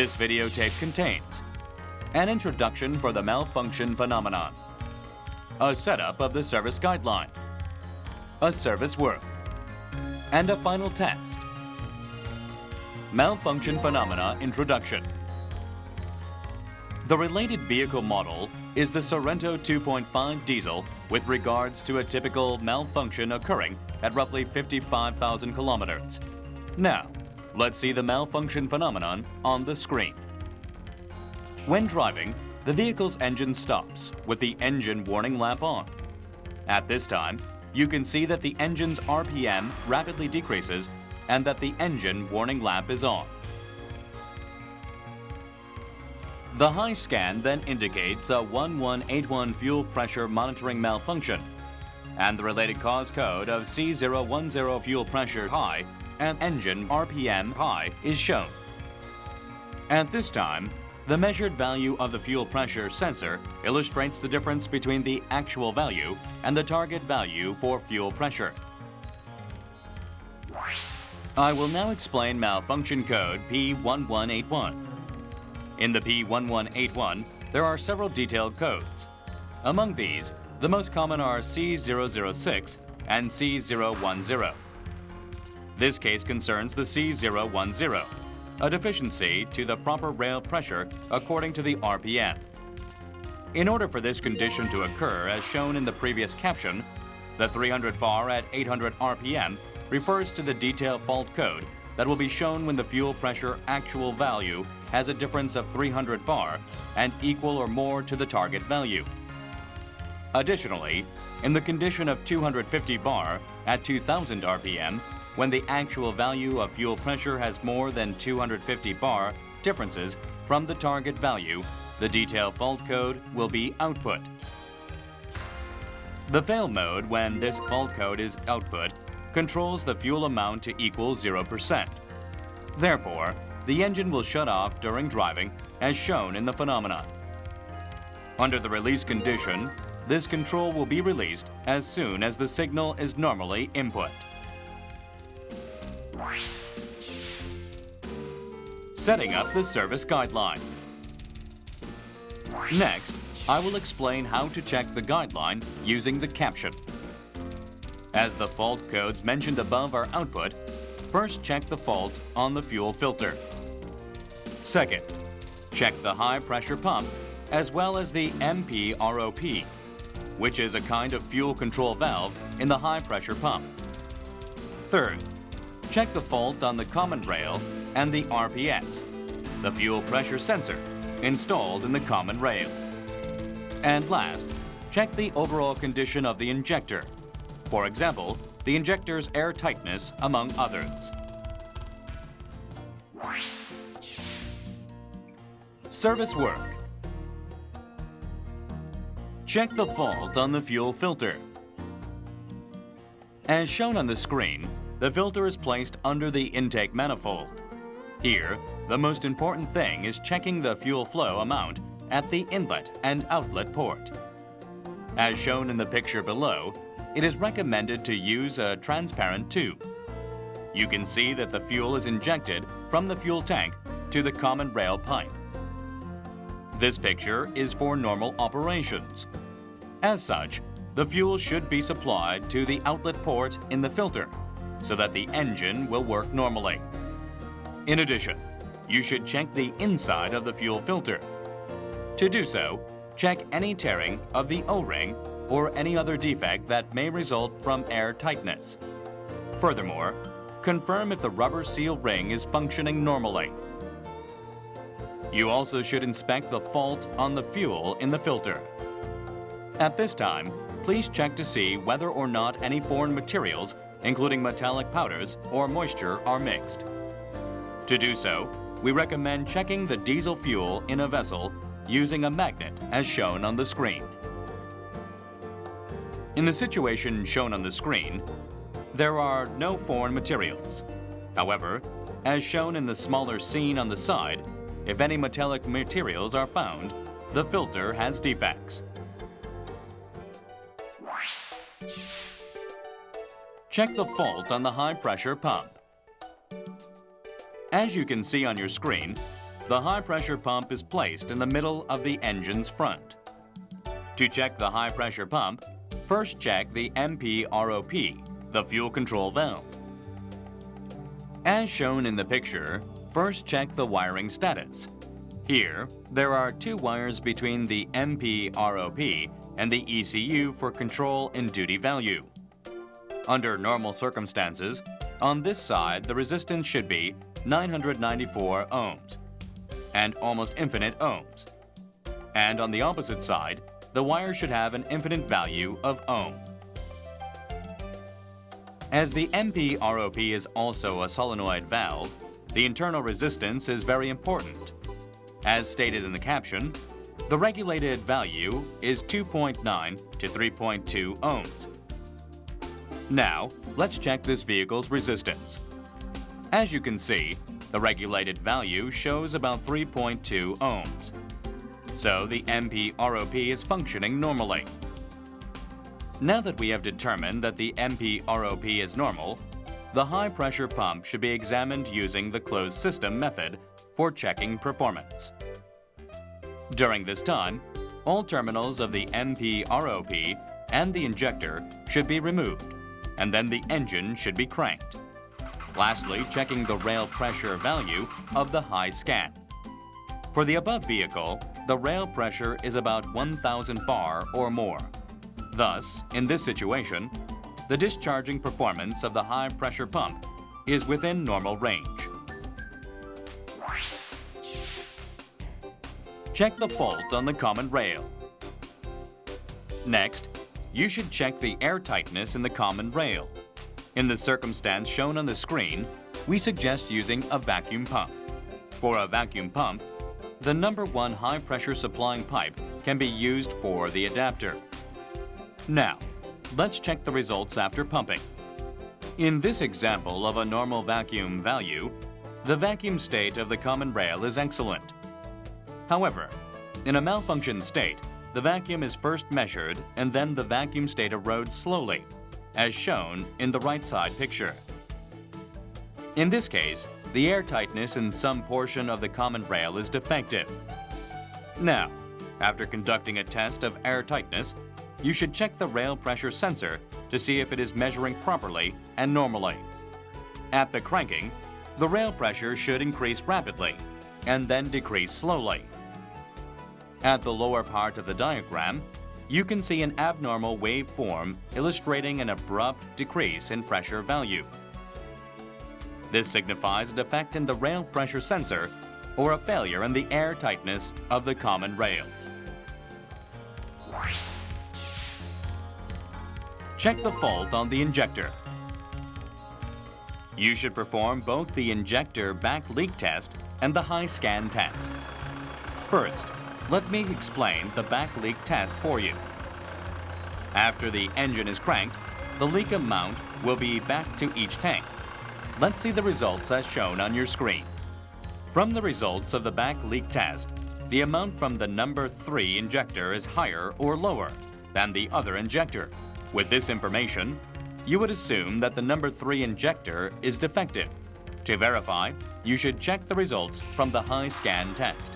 This videotape contains an introduction for the malfunction phenomenon, a setup of the service guideline, a service work, and a final test. Malfunction phenomena introduction. The related vehicle model is the Sorento 2.5 diesel with regards to a typical malfunction occurring at roughly 55,000 kilometers. Now, let's see the malfunction phenomenon on the screen. When driving, the vehicle's engine stops with the engine warning lamp on. At this time, you can see that the engine's RPM rapidly decreases and that the engine warning lamp is on. The Hi-Scan then indicates a 1181 fuel pressure monitoring malfunction and the related cause code of C010 fuel pressure high and engine RPM high is shown. At this time, the measured value of the fuel pressure sensor illustrates the difference between the actual value and the target value for fuel pressure. I will now explain malfunction code P1181. In the P1181, there are several detailed codes. Among these, the most common are C006 and C010. This case concerns the C010, a deficiency to the proper rail pressure according to the RPM. In order for this condition to occur as shown in the previous caption, the 300 bar at 800 RPM refers to the detail fault code that will be shown when the fuel pressure actual value has a difference of 300 bar and equal or more to the target value. Additionally, in the condition of 250 bar at 2000 RPM, when the actual value of fuel pressure has more than 250 bar differences from the target value, the detail fault code will be output. The fail mode when this fault code is output controls the fuel amount to equal 0%. Therefore, the engine will shut off during driving as shown in the phenomenon. Under the release condition, this control will be released as soon as the signal is normally input. Setting up the service guideline. Next, I will explain how to check the guideline using the caption. As the fault codes mentioned above are output, first check the fault on the fuel filter. Second, check the high pressure pump as well as the MPROP, which is a kind of fuel control valve in the high pressure pump. Third, check the fault on the common rail and the RPS, the fuel pressure sensor, installed in the common rail. And last, check the overall condition of the injector. For example, the injector's air tightness, among others. Service work. Check the fault on the fuel filter. As shown on the screen, the filter is placed under the intake manifold. Here, the most important thing is checking the fuel flow amount at the inlet and outlet port. As shown in the picture below, it is recommended to use a transparent tube. You can see that the fuel is injected from the fuel tank to the common rail pipe. This picture is for normal operations. As such, the fuel should be supplied to the outlet port in the filter so that the engine will work normally. In addition, you should check the inside of the fuel filter. To do so, check any tearing of the O-ring or any other defect that may result from air tightness. Furthermore, confirm if the rubber seal ring is functioning normally. You also should inspect the fault on the fuel in the filter. At this time, please check to see whether or not any foreign materials, including metallic powders or moisture, are mixed. To do so, we recommend checking the diesel fuel in a vessel using a magnet as shown on the screen. In the situation shown on the screen, there are no foreign materials. However, as shown in the smaller scene on the side, if any metallic materials are found, the filter has defects. Check the fault on the high-pressure pump. As you can see on your screen, the high-pressure pump is placed in the middle of the engine's front. To check the high-pressure pump, first check the MPROP, the fuel control valve. As shown in the picture, first check the wiring status. Here, there are two wires between the MPROP and the ECU for control and duty value. Under normal circumstances, on this side the resistance should be 994 ohms and almost infinite ohms. And on the opposite side, the wire should have an infinite value of ohm. As the MPROP is also a solenoid valve, the internal resistance is very important. As stated in the caption, the regulated value is 2.9 to 3.2 ohms. Now, let's check this vehicle's resistance. As you can see, the regulated value shows about 3.2 ohms. So the MPROP is functioning normally. Now that we have determined that the MPROP is normal, the high-pressure pump should be examined using the closed system method for checking performance. During this time, all terminals of the MPROP and the injector should be removed, and then the engine should be cranked. Lastly, checking the rail pressure value of the Hi-Scan. For the above vehicle, the rail pressure is about 1,000 bar or more. Thus, in this situation, the discharging performance of the high-pressure pump is within normal range. Check the fault on the common rail. Next, you should check the air tightness in the common rail. In the circumstance shown on the screen, we suggest using a vacuum pump. For a vacuum pump, the number one high-pressure supplying pipe can be used for the adapter. Now, let's check the results after pumping. In this example of a normal vacuum value, the vacuum state of the common rail is excellent. However, in a malfunction state, the vacuum is first measured and then the vacuum state erodes slowly, as shown in the right side picture. In this case, the air tightness in some portion of the common rail is defective. Now, after conducting a test of air tightness, you should check the rail pressure sensor to see if it is measuring properly and normally. At the cranking, the rail pressure should increase rapidly and then decrease slowly. At the lower part of the diagram, you can see an abnormal waveform illustrating an abrupt decrease in pressure value. This signifies a defect in the rail pressure sensor or a failure in the air tightness of the common rail. Check the fault on the injector. You should perform both the injector back leak test and the Hi-Scan test. First, let me explain the back leak test for you. After the engine is cranked, the leak amount will be back to each tank. Let's see the results as shown on your screen. From the results of the back leak test, the amount from the number 3 injector is higher or lower than the other injector. With this information, you would assume that the number 3 injector is defective. To verify, you should check the results from the Hi-Scan test.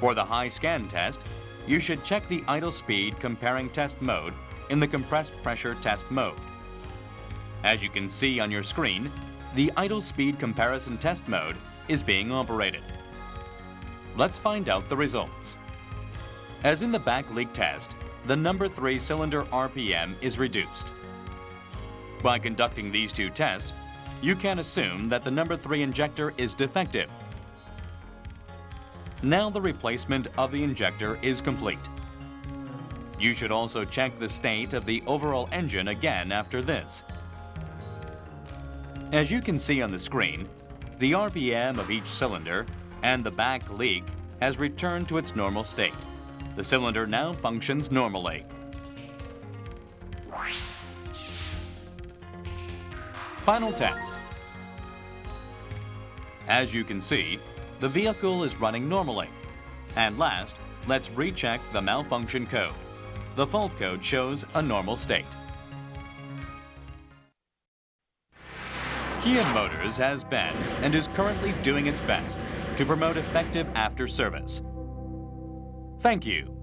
For the Hi-Scan test, you should check the idle speed comparing test mode in the compressed pressure test mode. As you can see on your screen, the idle speed comparison test mode is being operated. Let's find out the results. As in the back leak test, the number 3 cylinder RPM is reduced. By conducting these two tests, you can assume that the number 3 injector is defective. Now the replacement of the injector is complete. You should also check the state of the overall engine again after this. As you can see on the screen, the RPM of each cylinder and the back leak has returned to its normal state. The cylinder now functions normally. Final test. As you can see, the vehicle is running normally. And last, let's recheck the malfunction code. The fault code shows a normal state. Kia Motors has been and is currently doing its best to promote effective after service. Thank you.